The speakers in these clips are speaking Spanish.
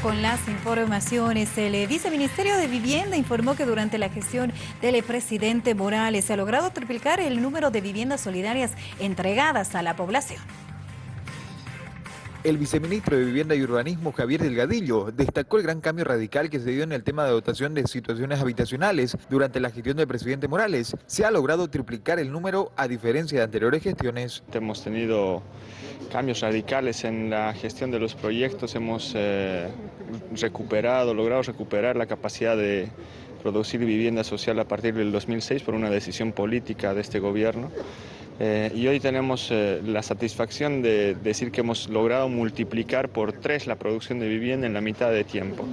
con las informaciones. El viceministerio de Vivienda informó que durante la gestión del presidente Morales se ha logrado triplicar el número de viviendas solidarias entregadas a la población. El viceministro de Vivienda y Urbanismo, Javier Delgadillo, destacó el gran cambio radical que se dio en el tema de dotación de situaciones habitacionales durante la gestión del presidente Morales. Se ha logrado triplicar el número a diferencia de anteriores gestiones. Hemos tenido cambios radicales en la gestión de los proyectos, hemos eh, recuperado, logrado recuperar la capacidad de producir vivienda social a partir del 2006 por una decisión política de este gobierno. Eh, y hoy tenemos eh, la satisfacción de decir que hemos logrado multiplicar por tres la producción de vivienda en la mitad de tiempo.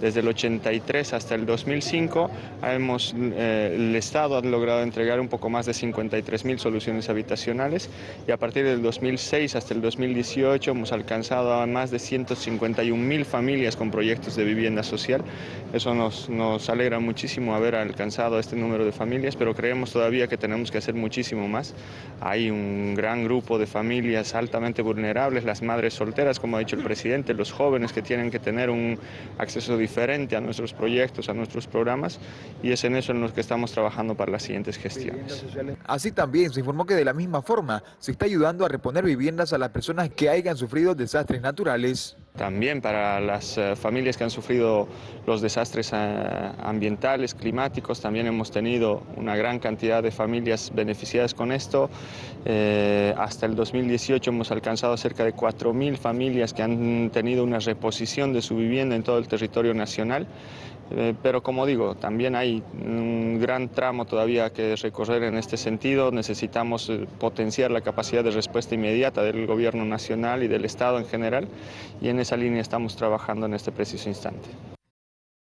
Desde el 83 hasta el 2005 hemos, eh, el Estado ha logrado entregar un poco más de 53 mil soluciones habitacionales y a partir del 2006 hasta el 2018 hemos alcanzado a más de 151 mil familias con proyectos de vivienda social. Eso nos, nos alegra muchísimo haber alcanzado este número de familias, pero creemos todavía que tenemos que hacer muchísimo más hay un gran grupo de familias altamente vulnerables, las madres solteras, como ha dicho el presidente, los jóvenes que tienen que tener un acceso diferente a nuestros proyectos, a nuestros programas, y es en eso en lo que estamos trabajando para las siguientes gestiones. Así también se informó que de la misma forma se está ayudando a reponer viviendas a las personas que hayan sufrido desastres naturales. También para las eh, familias que han sufrido los desastres eh, ambientales, climáticos, también hemos tenido una gran cantidad de familias beneficiadas con esto. Eh, hasta el 2018 hemos alcanzado cerca de 4.000 familias que han tenido una reposición de su vivienda en todo el territorio nacional. Pero como digo, también hay un gran tramo todavía que recorrer en este sentido. Necesitamos potenciar la capacidad de respuesta inmediata del gobierno nacional y del Estado en general. Y en esa línea estamos trabajando en este preciso instante.